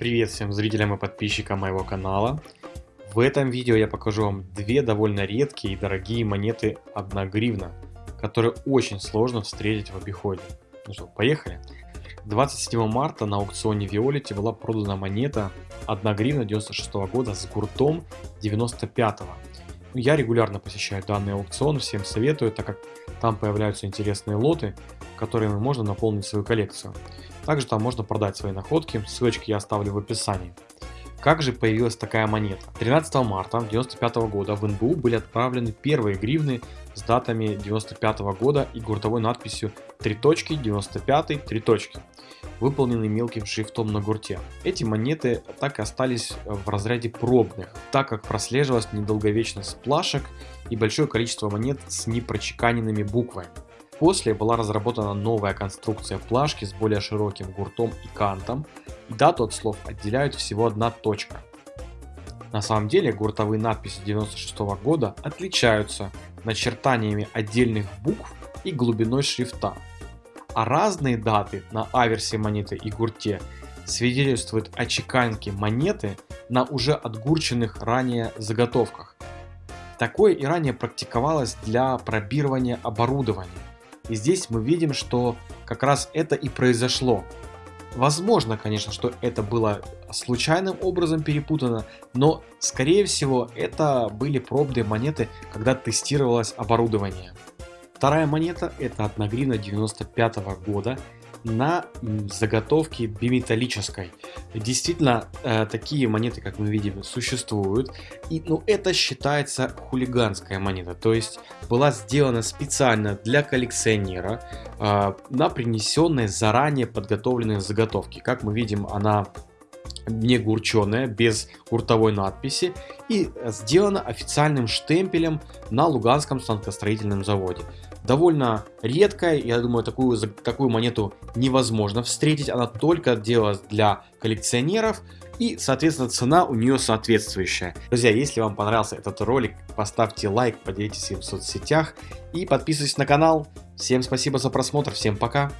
Привет всем зрителям и подписчикам моего канала. В этом видео я покажу вам две довольно редкие и дорогие монеты 1 гривна, которые очень сложно встретить в обиходе. Ну что, поехали! 27 марта на аукционе Виолете была продана монета 1 гривна 96 года с гуртом 95 -го. Ну, я регулярно посещаю данный аукцион, всем советую, так как там появляются интересные лоты, которыми можно наполнить свою коллекцию. Также там можно продать свои находки, ссылочки я оставлю в описании. Как же появилась такая монета? 13 марта 1995 года в НБУ были отправлены первые гривны с датами 1995 года и гуртовой надписью 3 точки 95 3 точки, выполненный мелким шрифтом на гурте. Эти монеты так и остались в разряде пробных, так как прослеживалась недолговечность плашек и большое количество монет с непрочеканенными буквами. После была разработана новая конструкция плашки с более широким гуртом и кантом, и дату от слов отделяют всего одна точка. На самом деле гуртовые надписи 96 -го года отличаются начертаниями отдельных букв и глубиной шрифта, а разные даты на аверсе монеты и гурте свидетельствуют о чеканке монеты на уже отгурченных ранее заготовках. Такое и ранее практиковалось для пробирования оборудования. И здесь мы видим, что как раз это и произошло. Возможно, конечно, что это было случайным образом перепутано, но скорее всего это были пробные монеты, когда тестировалось оборудование. Вторая монета это 1 гривна 95 года на заготовке биметаллической. Действительно, э, такие монеты, как мы видим, существуют. И ну, это считается хулиганская монета. То есть была сделана специально для коллекционера э, на принесенной заранее подготовленной заготовки. Как мы видим, она не гурченая, без гуртовой надписи и сделана официальным штемпелем на Луганском станкостроительном заводе довольно редкая, я думаю, такую, такую монету невозможно встретить, она только делалась для коллекционеров, и, соответственно, цена у нее соответствующая. Друзья, если вам понравился этот ролик, поставьте лайк, поделитесь им в соцсетях и подписывайтесь на канал. Всем спасибо за просмотр, всем пока!